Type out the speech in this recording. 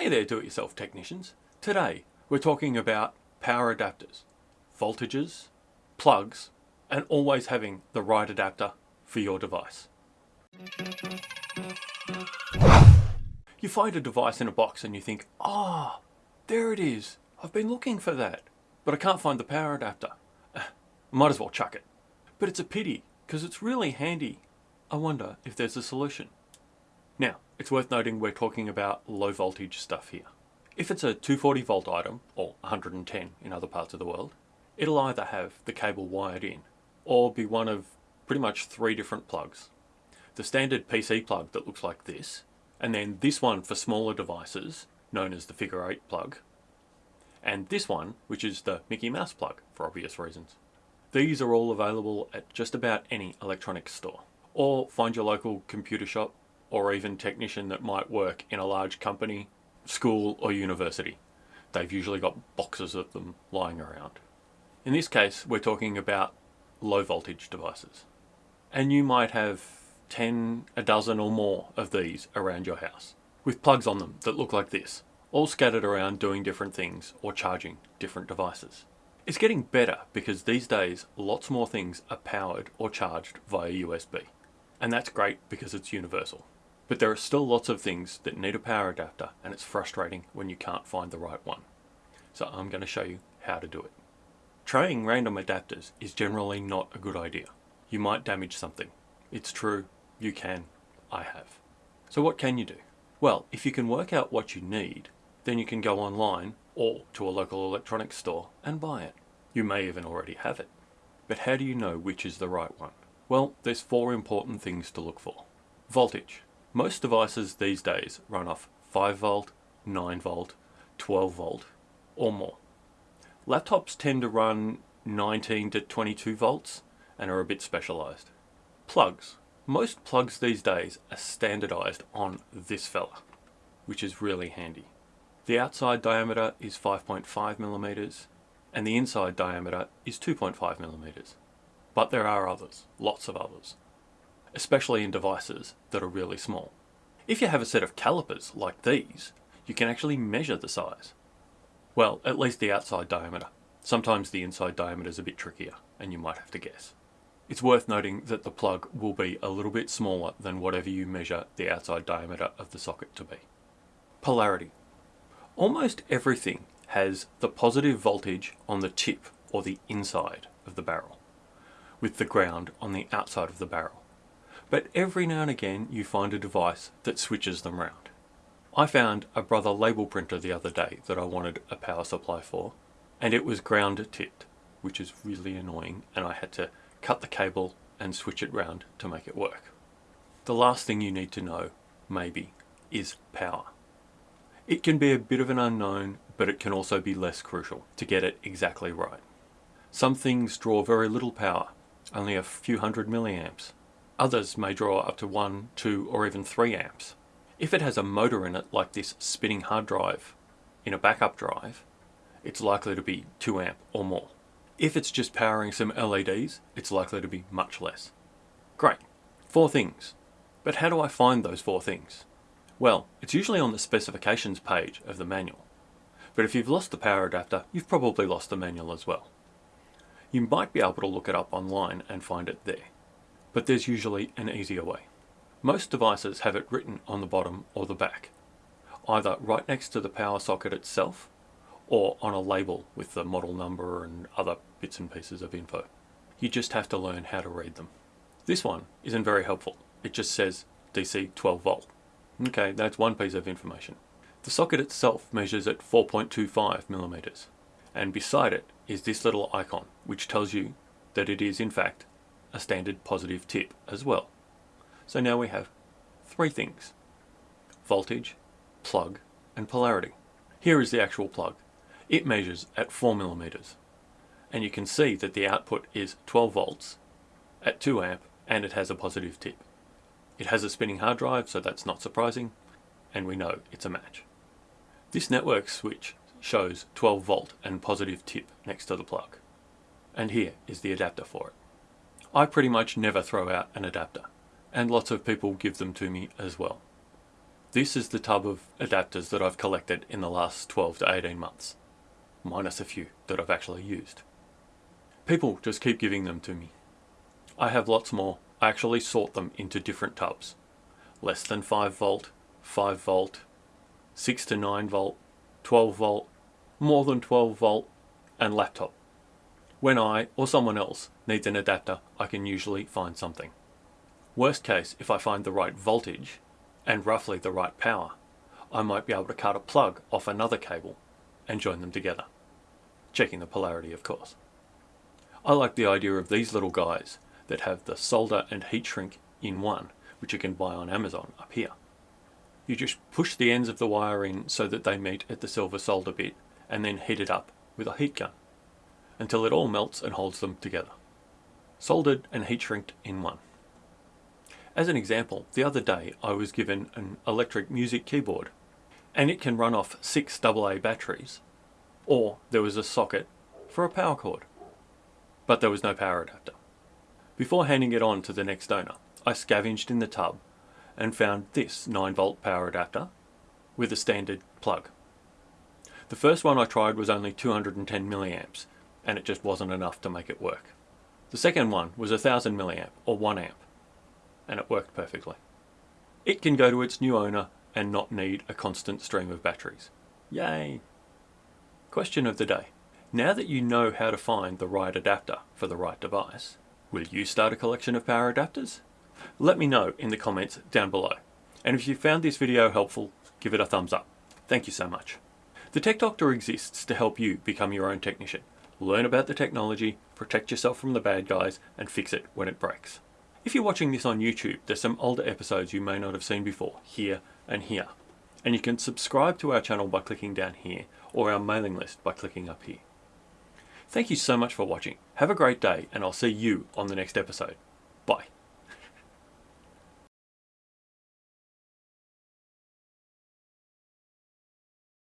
Hey there do-it-yourself technicians. Today we're talking about power adapters, voltages, plugs and always having the right adapter for your device. You find a device in a box and you think, ah, oh, there it is. I've been looking for that, but I can't find the power adapter. Might as well chuck it. But it's a pity because it's really handy. I wonder if there's a solution. Now, it's worth noting we're talking about low voltage stuff here. If it's a 240 volt item, or 110 in other parts of the world, it'll either have the cable wired in, or be one of pretty much three different plugs. The standard PC plug that looks like this, and then this one for smaller devices, known as the figure 8 plug, and this one, which is the Mickey Mouse plug, for obvious reasons. These are all available at just about any electronics store. Or find your local computer shop or even technician that might work in a large company, school or university. They've usually got boxes of them lying around. In this case, we're talking about low voltage devices. And you might have 10, a dozen or more of these around your house, with plugs on them that look like this, all scattered around doing different things or charging different devices. It's getting better because these days lots more things are powered or charged via USB. And that's great because it's universal. But there are still lots of things that need a power adapter and it's frustrating when you can't find the right one. So I'm going to show you how to do it. Trying random adapters is generally not a good idea. You might damage something. It's true, you can, I have. So what can you do? Well, if you can work out what you need, then you can go online or to a local electronics store and buy it. You may even already have it. But how do you know which is the right one? Well, there's four important things to look for. Voltage. Most devices these days run off 5 volt, 9 volt, 12 volt or more. Laptops tend to run 19 to 22 volts and are a bit specialized. Plugs. Most plugs these days are standardized on this fella, which is really handy. The outside diameter is 5.5 millimeters and the inside diameter is 2.5 millimeters. But there are others, lots of others especially in devices that are really small. If you have a set of calipers like these, you can actually measure the size. Well, at least the outside diameter. Sometimes the inside diameter is a bit trickier, and you might have to guess. It's worth noting that the plug will be a little bit smaller than whatever you measure the outside diameter of the socket to be. Polarity. Almost everything has the positive voltage on the tip or the inside of the barrel, with the ground on the outside of the barrel but every now and again you find a device that switches them round. I found a Brother label printer the other day that I wanted a power supply for, and it was ground tipped, which is really annoying, and I had to cut the cable and switch it round to make it work. The last thing you need to know, maybe, is power. It can be a bit of an unknown, but it can also be less crucial to get it exactly right. Some things draw very little power, only a few hundred milliamps, Others may draw up to 1, 2 or even 3 amps. If it has a motor in it like this spinning hard drive in a backup drive, it's likely to be 2 amp or more. If it's just powering some LEDs, it's likely to be much less. Great, four things. But how do I find those four things? Well, it's usually on the specifications page of the manual. But if you've lost the power adapter, you've probably lost the manual as well. You might be able to look it up online and find it there but there's usually an easier way. Most devices have it written on the bottom or the back, either right next to the power socket itself or on a label with the model number and other bits and pieces of info. You just have to learn how to read them. This one isn't very helpful. It just says DC 12 volt. Okay, that's one piece of information. The socket itself measures at 4.25 millimeters, and beside it is this little icon, which tells you that it is in fact a standard positive tip as well. So now we have three things. Voltage, plug, and polarity. Here is the actual plug. It measures at 4 millimeters. And you can see that the output is 12 volts at 2 amp and it has a positive tip. It has a spinning hard drive, so that's not surprising, and we know it's a match. This network switch shows 12 volt and positive tip next to the plug. And here is the adapter for it. I pretty much never throw out an adapter, and lots of people give them to me as well. This is the tub of adapters that I've collected in the last 12 to 18 months, minus a few that I've actually used. People just keep giving them to me. I have lots more. I actually sort them into different tubs. Less than 5 volt, 5 volt, 6 to 9 volt, 12 volt, more than 12 volt, and laptop. When I, or someone else, needs an adapter, I can usually find something. Worst case, if I find the right voltage, and roughly the right power, I might be able to cut a plug off another cable and join them together. Checking the polarity, of course. I like the idea of these little guys that have the solder and heat shrink in one, which you can buy on Amazon up here. You just push the ends of the wire in so that they meet at the silver solder bit and then heat it up with a heat gun until it all melts and holds them together. Soldered and heat shrinked in one. As an example, the other day I was given an electric music keyboard and it can run off six AA batteries or there was a socket for a power cord but there was no power adapter. Before handing it on to the next owner, I scavenged in the tub and found this 9 volt power adapter with a standard plug. The first one I tried was only 210 milliamps and it just wasn't enough to make it work. The second one was 1000 milliamp or 1 amp and it worked perfectly. It can go to its new owner and not need a constant stream of batteries. Yay! Question of the day. Now that you know how to find the right adapter for the right device, will you start a collection of power adapters? Let me know in the comments down below. And if you found this video helpful, give it a thumbs up. Thank you so much. The Tech Doctor exists to help you become your own technician. Learn about the technology, protect yourself from the bad guys, and fix it when it breaks. If you're watching this on YouTube, there's some older episodes you may not have seen before, here and here. And you can subscribe to our channel by clicking down here, or our mailing list by clicking up here. Thank you so much for watching. Have a great day and I'll see you on the next episode. Bye.